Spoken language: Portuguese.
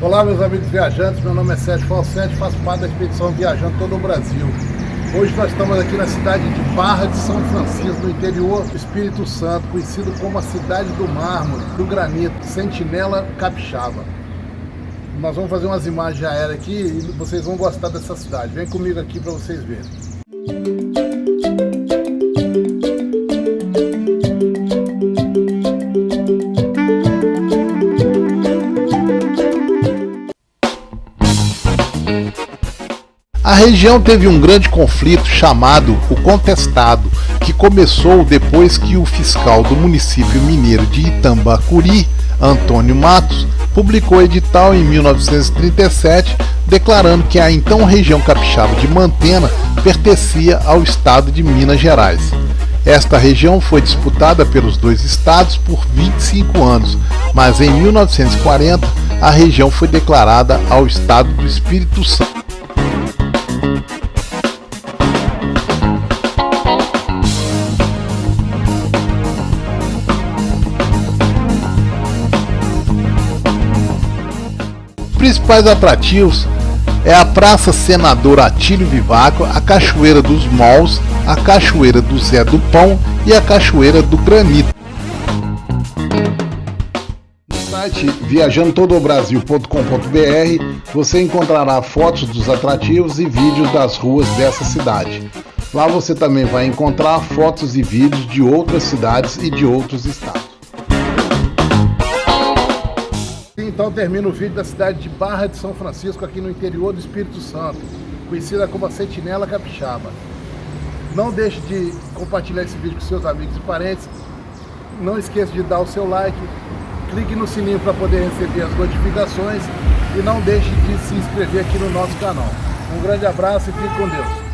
Olá meus amigos viajantes, meu nome é Sérgio Falsetti, faço parte da expedição Viajando Todo o Brasil. Hoje nós estamos aqui na cidade de Barra de São Francisco, no interior do Espírito Santo, conhecido como a cidade do mármore, do granito, Sentinela Capixaba. Nós vamos fazer umas imagens aéreas aqui e vocês vão gostar dessa cidade. Vem comigo aqui para vocês verem. A região teve um grande conflito chamado o Contestado, que começou depois que o fiscal do município mineiro de Itambacuri, Antônio Matos, publicou edital em 1937 declarando que a então região capixaba de Mantena pertencia ao estado de Minas Gerais. Esta região foi disputada pelos dois estados por 25 anos, mas em 1940 a região foi declarada ao estado do Espírito Santo. principais atrativos é a Praça Senador Atílio Vivaco, a Cachoeira dos Mols, a Cachoeira do Zé do Pão e a Cachoeira do Granito. Site viajandotodobrasil.com.br você encontrará fotos dos atrativos e vídeos das ruas dessa cidade. Lá você também vai encontrar fotos e vídeos de outras cidades e de outros estados. Então termina o vídeo da cidade de Barra de São Francisco, aqui no interior do Espírito Santo, conhecida como a Sentinela Capixaba. Não deixe de compartilhar esse vídeo com seus amigos e parentes. Não esqueça de dar o seu like, clique no sininho para poder receber as notificações e não deixe de se inscrever aqui no nosso canal. Um grande abraço e fique com Deus.